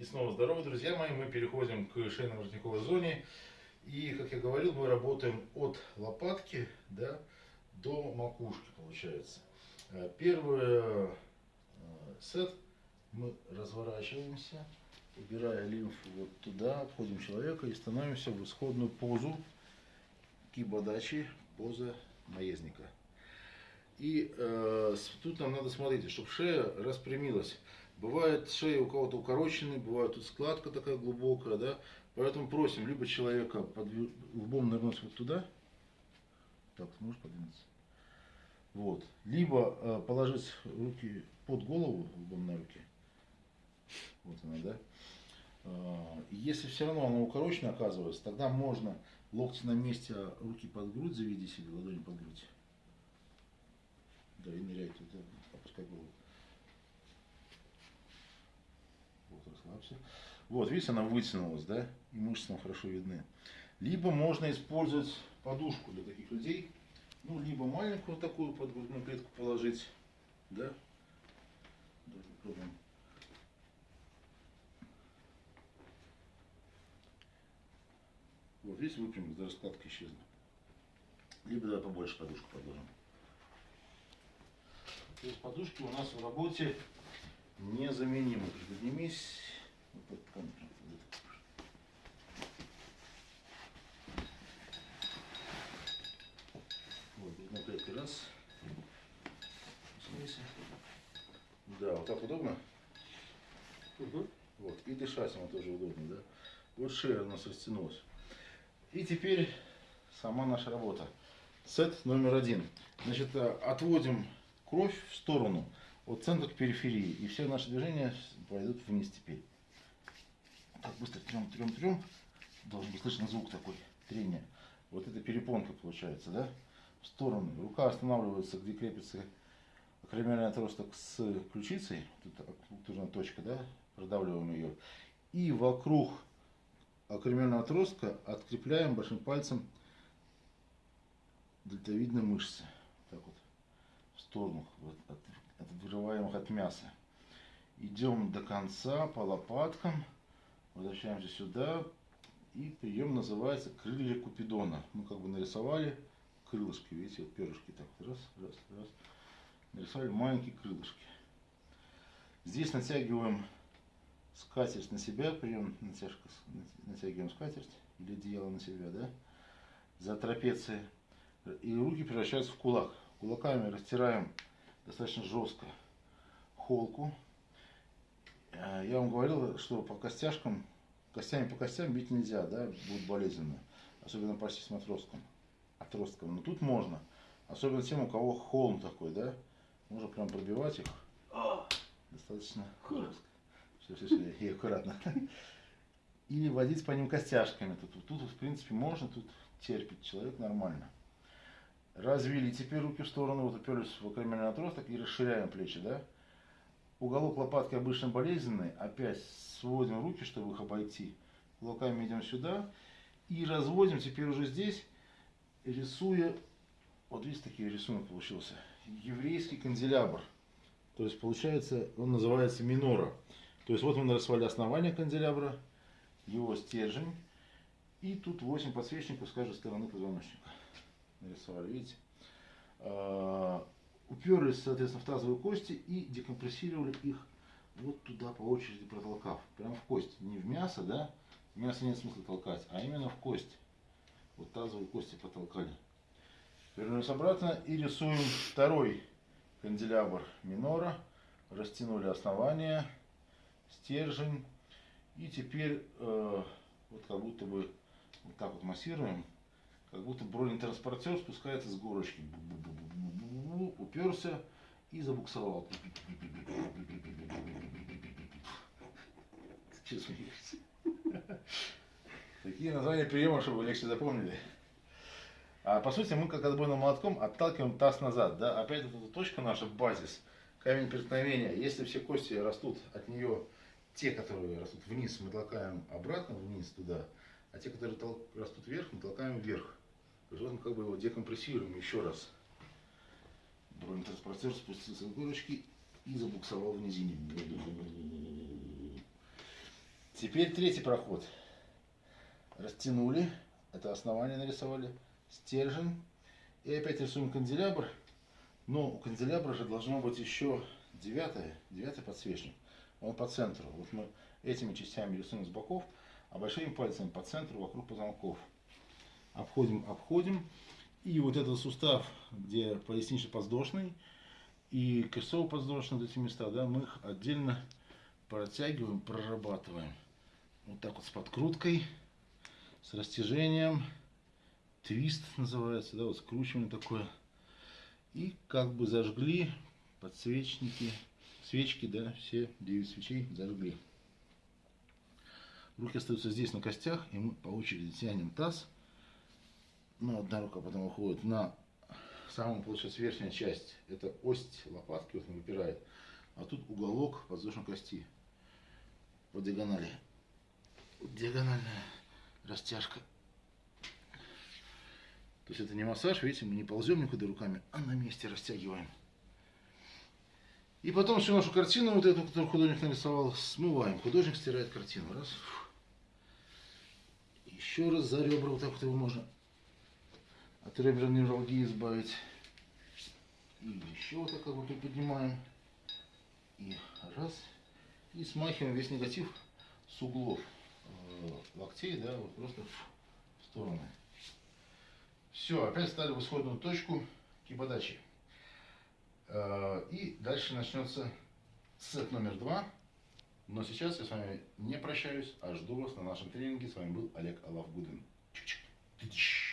И снова здорово, друзья мои. Мы переходим к шейно-воротниковой зоне. И, как я говорил, мы работаем от лопатки да, до макушки, получается. Э, первый э, сет мы разворачиваемся, убирая лимфу вот туда, обходим человека и становимся в исходную позу кибодачи, поза наездника. И э, тут нам надо смотреть, чтобы шея распрямилась. Бывает шея у кого-то укороченная, бывает тут складка такая глубокая, да. Поэтому просим либо человека под лбом нырнуть вот туда. Так, сможешь подвинуться? Вот. Либо э, положить руки под голову, лбом на руки. Вот она, да. Э, если все равно она укорочена оказывается, тогда можно локти на месте, а руки под грудь заведи себе, ладони под грудь. Да, и ныряйте, да, опускай голову. Вот, расслабься. Вот, видите, она вытянулась, да, и мышцы там хорошо видны. Либо можно использовать подушку для таких людей. Ну, либо маленькую такую под грудную клетку положить, да. Даже попробуем. Вот, видите, выпрямилась, даже складка исчезла. Либо давай побольше подушку подложим. То есть подушки у нас в работе незаменимы. Поднимись. Вот, на пятый раз. Да, вот так удобно? Угу. Вот, и дышать ему тоже удобно, да? Вот шея у нас растянулась. И теперь сама наша работа. Сет номер один. Значит, э, отводим кровь в сторону, от центра к периферии. И все наши движения пойдут вниз теперь. Так, быстро трем, трем, трем. Должен быть слышен звук такой, трения. Вот это перепонка получается, да? В сторону. Рука останавливается, где крепится акромиальный отросток с ключицей. Тут нужна точка, да? Продавливаем ее. И вокруг акромиального отростка открепляем большим пальцем дельтовидные мышцы. Так вот сторону, от, отбиваем от мяса. Идем до конца по лопаткам, возвращаемся сюда. И прием называется крылья Купидона. Мы как бы нарисовали крылышки, видите, вот перышки так, раз, раз, раз. Нарисовали маленькие крылышки. Здесь натягиваем скатерть на себя, прием натяжка, натягиваем скатерть или одеяло на себя, да, за трапеции. И руки превращаются в кулак. Кулаками растираем достаточно жестко холку. Э, я вам говорил, что по костяшкам, костями по костям бить нельзя, да, будет болезненно. Особенно почти с отростком. отростком. Но тут можно. Особенно тем, у кого холм такой, да. Можно прям пробивать их. Достаточно жестко. Все, все, все, и аккуратно. Или водить по ним костяшками. Тут, тут, в принципе, можно, тут терпит человек нормально. Развили теперь руки в сторону, вот уперлись в акромиальный отросток и расширяем плечи, да? Уголок лопатки обычно болезненный, опять сводим руки, чтобы их обойти. Кулаками идем сюда и разводим теперь уже здесь, рисуя, вот видите, такие рисунок получился, еврейский канделябр. То есть получается, он называется минора. То есть вот мы нарисовали основание канделябра, его стержень, и тут 8 подсвечников с каждой стороны позвоночника нарисовали, видите? А, уперлись, соответственно, в тазовые кости и декомпрессировали их вот туда по очереди протолкав. Прям в кость. Не в мясо, да? В мясо нет смысла толкать, а именно в кость. Вот тазовые кости потолкали. Вернулись обратно и рисуем второй канделябр минора. Растянули основание, стержень. И теперь э, вот как будто бы вот так вот массируем как будто бронетранспортер спускается с горочки. Уперся и забуксовал. Че Такие названия приема, чтобы легче запомнили. А по сути мы как отбойным молотком отталкиваем таз назад. Да? Опять вот эта точка наша, базис, камень преткновения. Если все кости растут от нее, те, которые растут вниз, мы толкаем обратно вниз туда, а те, которые растут вверх, мы толкаем вверх. Мы как бы его декомпрессируем еще раз. Бронетранспортер спустился с горочки и забуксовал в низине. Теперь третий проход. Растянули, это основание нарисовали, стержень. И опять рисуем канделябр. Но у канделябра же должно быть еще девятое, девятый подсвечник. Он по центру. Вот мы этими частями рисуем с боков, а большими пальцами по центру вокруг позвонков. Обходим, обходим. И вот этот сустав, где пояснично-подвздошный и крестцово-подвздошный, вот эти места, да, мы их отдельно протягиваем, прорабатываем. Вот так вот с подкруткой, с растяжением. Твист называется, да, вот скручивание такое. И как бы зажгли подсвечники, свечки, да, все 9 свечей зажгли. Руки остаются здесь на костях, и мы по очереди тянем таз. Ну, одна рука потом уходит на самую, получается, верхняя часть. Это ось лопатки, вот он выпирает. А тут уголок подвздошной кости по диагонали. Диагональная растяжка. То есть это не массаж, видите, мы не ползем никуда руками, а на месте растягиваем. И потом всю нашу картину, вот эту, которую художник нарисовал, смываем. Художник стирает картину. Раз. Еще раз за ребра, вот так вот его можно от реберной невралгии избавить. И еще вот так вот приподнимаем. И раз. И смахиваем весь негатив с углов э, локтей, да, вот просто в стороны. Все, опять стали в исходную точку кибодачи. Э, и дальше начнется сет номер два. Но сейчас я с вами не прощаюсь, а жду вас на нашем тренинге. С вами был Олег Алавгудин. Чик-чик.